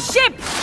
ship!